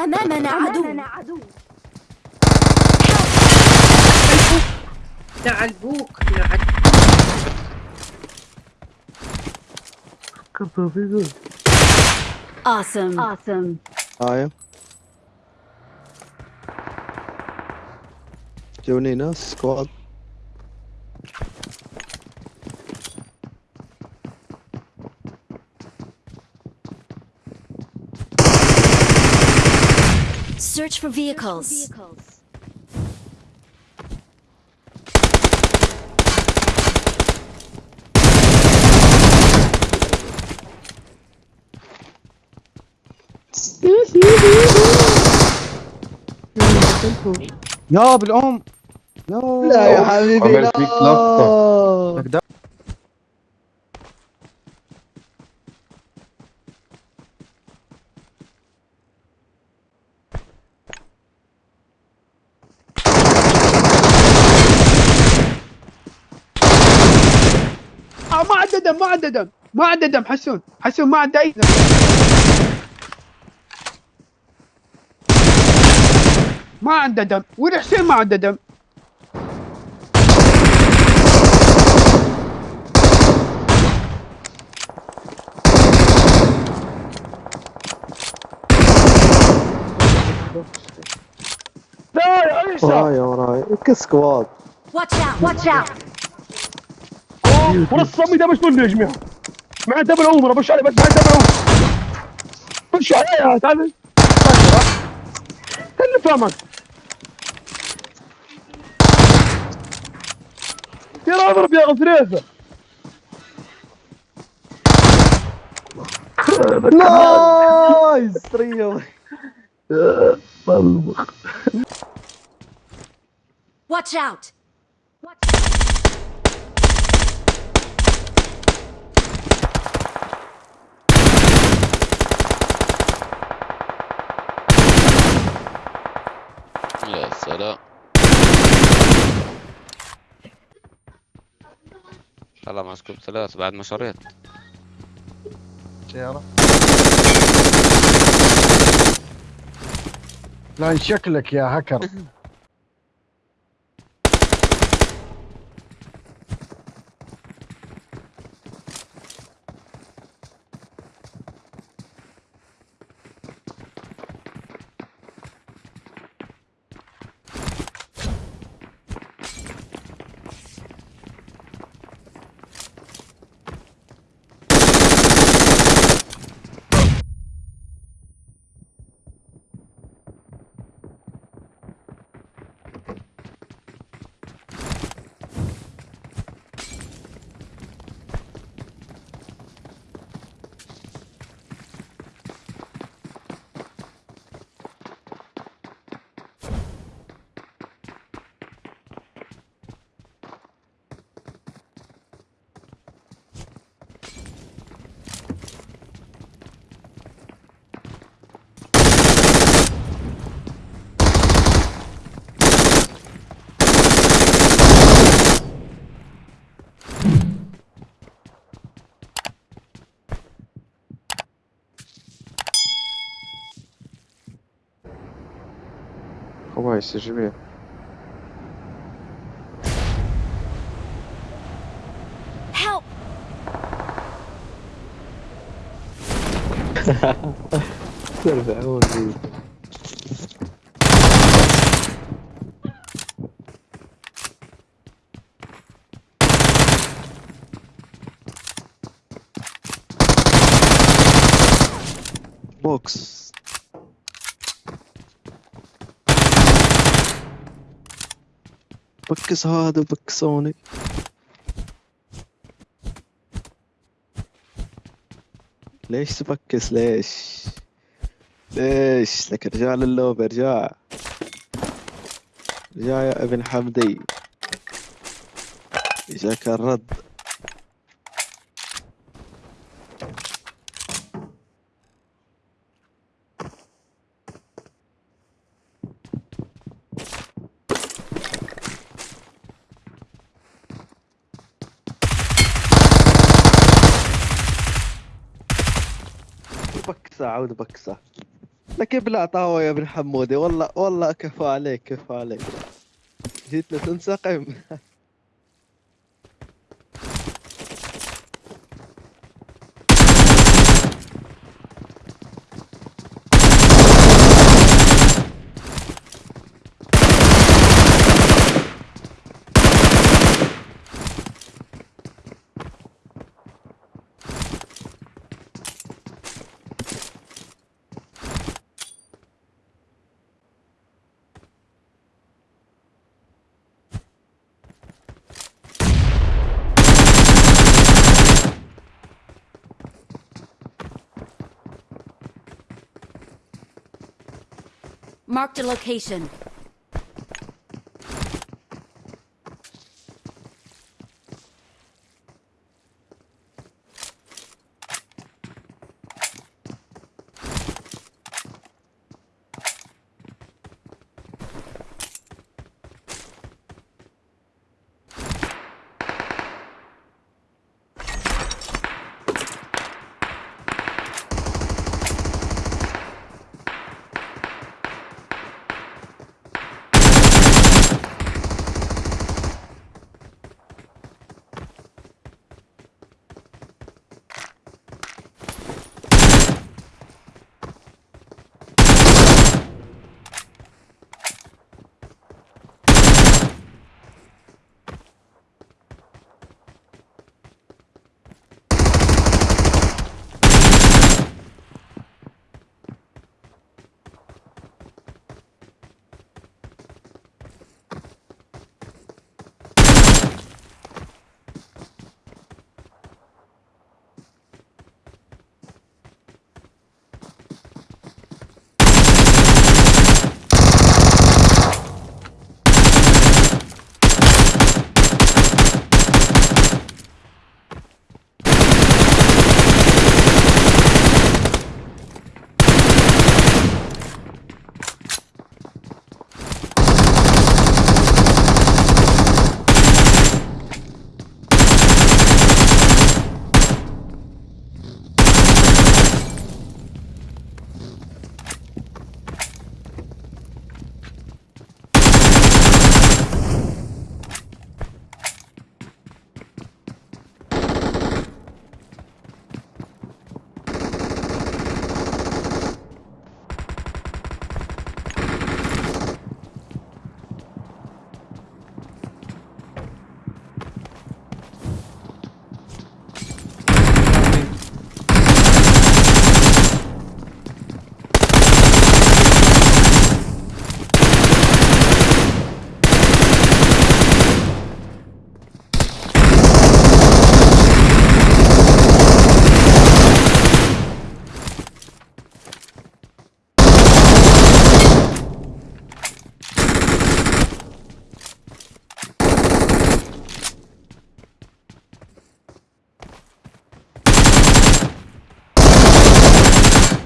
أمامنا عدو. لعلبوك لعل كفى في ذول Awesome. Awesome. هاي جوني ناس سكواد Search for vehicles. يا بالام يا لا يا حبيبي عملت فيك لقطة. عنده دم ما عنده دم ما عنده دم حسون حسون ما عنده أي دم ما عنده دم وين حسين ما عنده دم لا يا وراي وراي كسكواد Watch out. Watch out. ورا الصمي ده مش مني يا جماعة مع دبل عمره بش عليه بس مع دبل عمره بش عليه تعال. اللي فاهمك يا اضرب يا غفريزه نايس تريو Watch out. سلام طلع مسكوب ثلاث بعد ما شريت. سيارة. لا شكلك يا هكر. Поднимайся, живи. Help. Бокс. بكس هذا بكسوني ليش تبكس ليش؟ ليش؟ لك رجال اللوب ارجع ارجع يا ابن حمدي. جاك الرد. بكسة عود بكسة. لك ابلع طاوة يا ابن حمودي والله والله كفى عليك كفى عليك. جيتنا تنسقم Marked a location.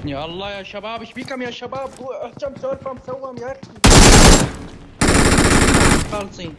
يا الله يا شباب إيش بيكم يا شباب؟ كم سولفه مسوم يا أخي. خالصين.